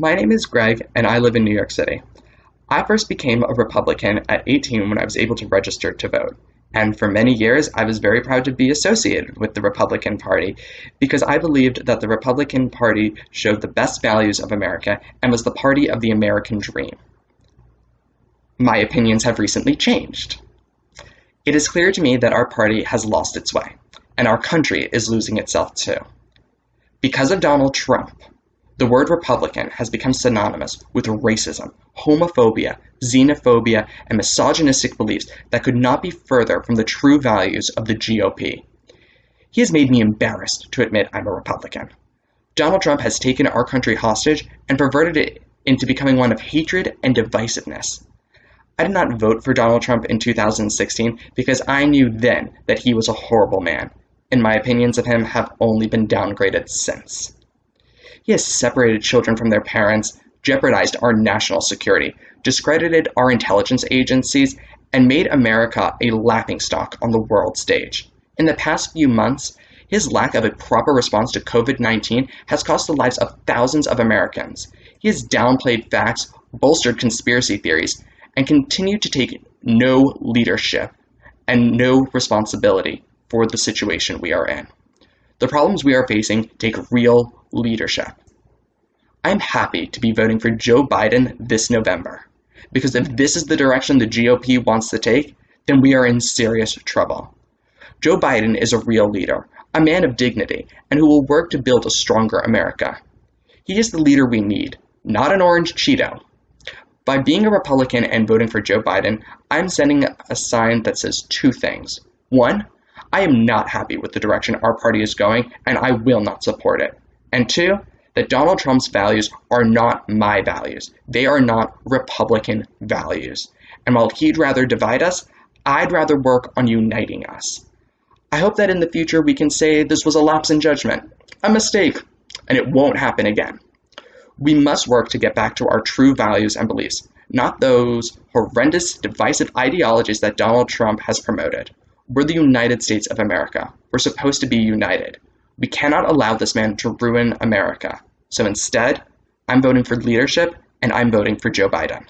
My name is Greg, and I live in New York City. I first became a Republican at 18 when I was able to register to vote. And for many years, I was very proud to be associated with the Republican Party because I believed that the Republican Party showed the best values of America and was the party of the American dream. My opinions have recently changed. It is clear to me that our party has lost its way, and our country is losing itself too. Because of Donald Trump, the word Republican has become synonymous with racism, homophobia, xenophobia, and misogynistic beliefs that could not be further from the true values of the GOP. He has made me embarrassed to admit I'm a Republican. Donald Trump has taken our country hostage and perverted it into becoming one of hatred and divisiveness. I did not vote for Donald Trump in 2016 because I knew then that he was a horrible man, and my opinions of him have only been downgraded since. He has separated children from their parents, jeopardized our national security, discredited our intelligence agencies, and made America a laughingstock on the world stage. In the past few months, his lack of a proper response to COVID 19 has cost the lives of thousands of Americans. He has downplayed facts, bolstered conspiracy theories, and continued to take no leadership and no responsibility for the situation we are in. The problems we are facing take real leadership. I'm happy to be voting for Joe Biden this November, because if this is the direction the GOP wants to take, then we are in serious trouble. Joe Biden is a real leader, a man of dignity, and who will work to build a stronger America. He is the leader we need, not an orange Cheeto. By being a Republican and voting for Joe Biden, I'm sending a sign that says two things. One, I am not happy with the direction our party is going, and I will not support it. And two, that Donald Trump's values are not my values. They are not Republican values. And while he'd rather divide us, I'd rather work on uniting us. I hope that in the future we can say this was a lapse in judgment, a mistake, and it won't happen again. We must work to get back to our true values and beliefs, not those horrendous, divisive ideologies that Donald Trump has promoted. We're the United States of America. We're supposed to be united. We cannot allow this man to ruin America. So instead, I'm voting for leadership and I'm voting for Joe Biden.